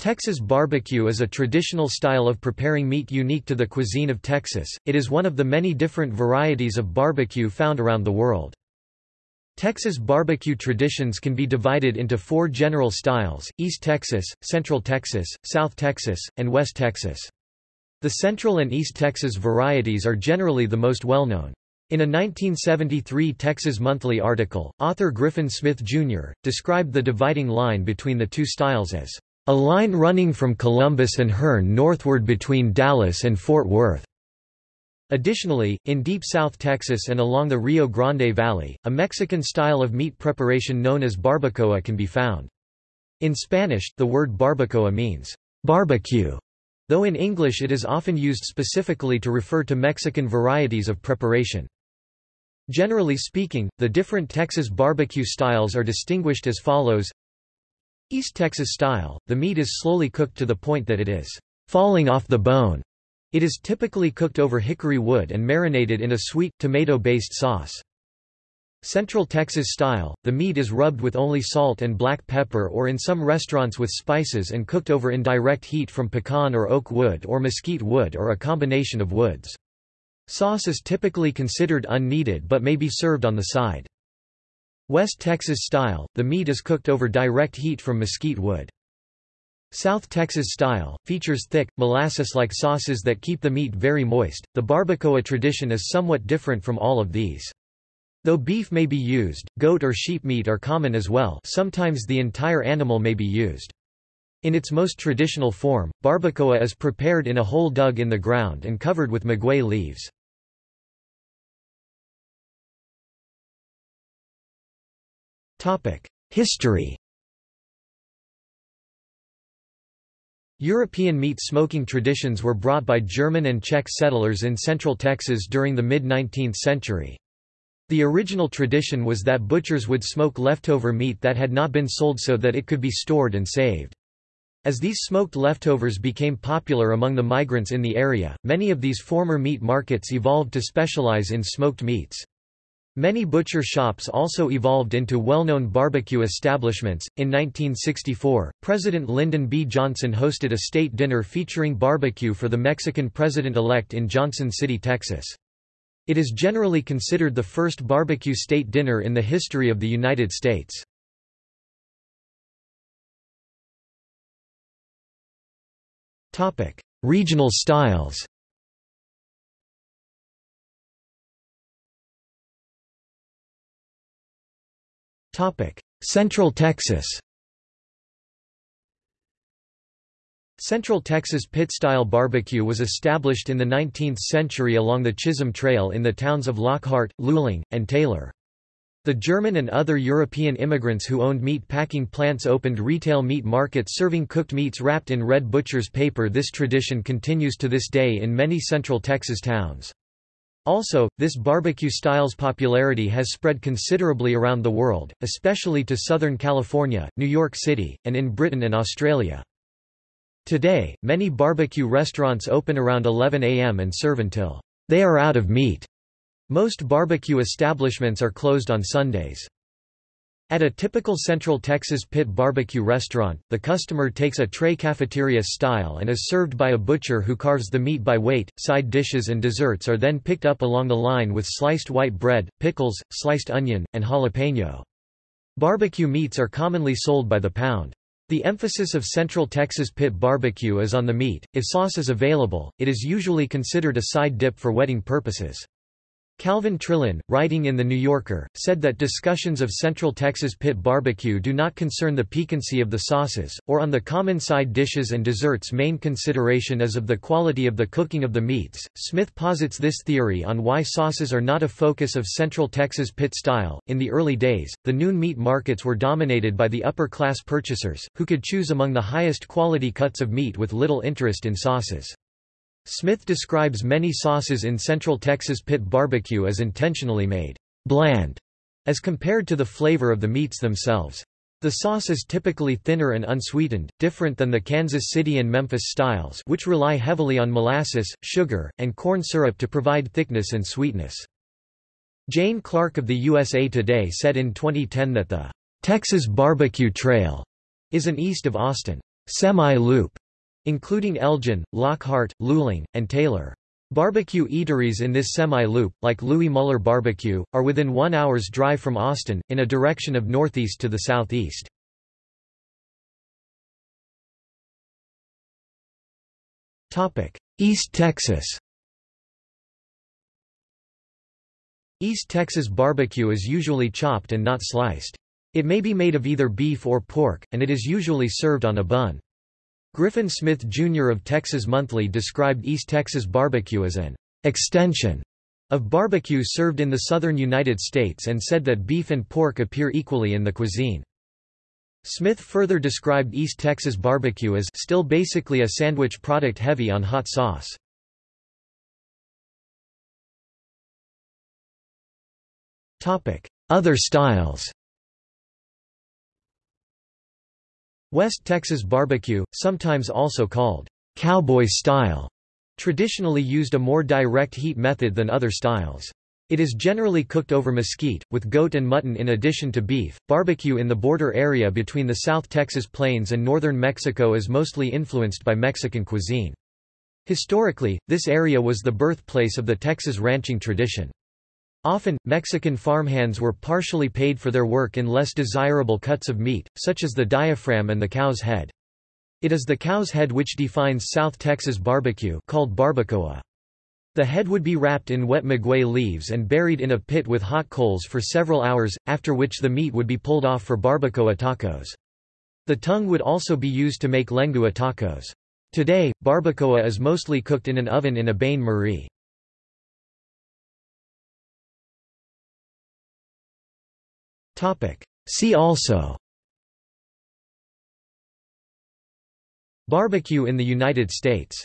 Texas barbecue is a traditional style of preparing meat unique to the cuisine of Texas. It is one of the many different varieties of barbecue found around the world. Texas barbecue traditions can be divided into four general styles, East Texas, Central Texas, South Texas, and West Texas. The Central and East Texas varieties are generally the most well-known. In a 1973 Texas Monthly article, author Griffin Smith, Jr., described the dividing line between the two styles as a line running from Columbus and Hearne northward between Dallas and Fort Worth. Additionally, in deep South Texas and along the Rio Grande Valley, a Mexican style of meat preparation known as barbacoa can be found. In Spanish, the word barbacoa means barbecue, though in English it is often used specifically to refer to Mexican varieties of preparation. Generally speaking, the different Texas barbecue styles are distinguished as follows East Texas style, the meat is slowly cooked to the point that it is falling off the bone. It is typically cooked over hickory wood and marinated in a sweet, tomato-based sauce. Central Texas style, the meat is rubbed with only salt and black pepper or in some restaurants with spices and cooked over indirect heat from pecan or oak wood or mesquite wood or a combination of woods. Sauce is typically considered unneeded but may be served on the side. West Texas style, the meat is cooked over direct heat from mesquite wood. South Texas style, features thick, molasses-like sauces that keep the meat very moist. The barbacoa tradition is somewhat different from all of these. Though beef may be used, goat or sheep meat are common as well sometimes the entire animal may be used. In its most traditional form, barbacoa is prepared in a hole dug in the ground and covered with maguey leaves. History European meat smoking traditions were brought by German and Czech settlers in central Texas during the mid-19th century. The original tradition was that butchers would smoke leftover meat that had not been sold so that it could be stored and saved. As these smoked leftovers became popular among the migrants in the area, many of these former meat markets evolved to specialize in smoked meats. Many butcher shops also evolved into well-known barbecue establishments. In 1964, President Lyndon B. Johnson hosted a state dinner featuring barbecue for the Mexican president-elect in Johnson City, Texas. It is generally considered the first barbecue state dinner in the history of the United States. Topic: Regional styles. Central Texas Central Texas pit-style barbecue was established in the 19th century along the Chisholm Trail in the towns of Lockhart, Luling, and Taylor. The German and other European immigrants who owned meat packing plants opened retail meat markets serving cooked meats wrapped in red butcher's paper This tradition continues to this day in many Central Texas towns. Also, this barbecue style's popularity has spread considerably around the world, especially to Southern California, New York City, and in Britain and Australia. Today, many barbecue restaurants open around 11 a.m. and serve until they are out of meat. Most barbecue establishments are closed on Sundays. At a typical Central Texas pit barbecue restaurant, the customer takes a tray cafeteria style and is served by a butcher who carves the meat by weight. Side dishes and desserts are then picked up along the line with sliced white bread, pickles, sliced onion, and jalapeno. Barbecue meats are commonly sold by the pound. The emphasis of Central Texas pit barbecue is on the meat. If sauce is available, it is usually considered a side dip for wetting purposes. Calvin Trillin, writing in The New Yorker, said that discussions of Central Texas pit barbecue do not concern the piquancy of the sauces, or on the common side dishes and desserts main consideration is of the quality of the cooking of the meats. Smith posits this theory on why sauces are not a focus of Central Texas pit style. In the early days, the noon meat markets were dominated by the upper class purchasers, who could choose among the highest quality cuts of meat with little interest in sauces. Smith describes many sauces in Central Texas pit barbecue as intentionally made bland, as compared to the flavor of the meats themselves. The sauce is typically thinner and unsweetened, different than the Kansas City and Memphis styles which rely heavily on molasses, sugar, and corn syrup to provide thickness and sweetness. Jayne Clark of the USA Today said in 2010 that the Texas Barbecue Trail is an east of Austin semi-loop, including Elgin, Lockhart, Luling, and Taylor. Barbecue eateries in this semi-loop, like Louie Mueller Barbecue, are within one hour's drive from Austin, in a direction of northeast to the southeast. East Texas East Texas barbecue is usually chopped and not sliced. It may be made of either beef or pork, and it is usually served on a bun. Griffin Smith Jr. of Texas Monthly described East Texas barbecue as an extension of barbecue served in the southern United States and said that beef and pork appear equally in the cuisine. Smith further described East Texas barbecue as still basically a sandwich product heavy on hot sauce. Other styles West Texas barbecue, sometimes also called cowboy style, traditionally used a more direct heat method than other styles. It is generally cooked over mesquite, with goat and mutton in addition to beef. Barbecue in the border area between the South Texas plains and northern Mexico is mostly influenced by Mexican cuisine. Historically, this area was the birthplace of the Texas ranching tradition. Often, Mexican farmhands were partially paid for their work in less desirable cuts of meat, such as the diaphragm and the cow's head. It is the cow's head which defines South Texas barbecue called barbacoa. The head would be wrapped in wet maguey leaves and buried in a pit with hot coals for several hours, after which the meat would be pulled off for barbacoa tacos. The tongue would also be used to make lengua tacos. Today, barbacoa is mostly cooked in an oven in a bain-marie. See also. Barbecue in the United States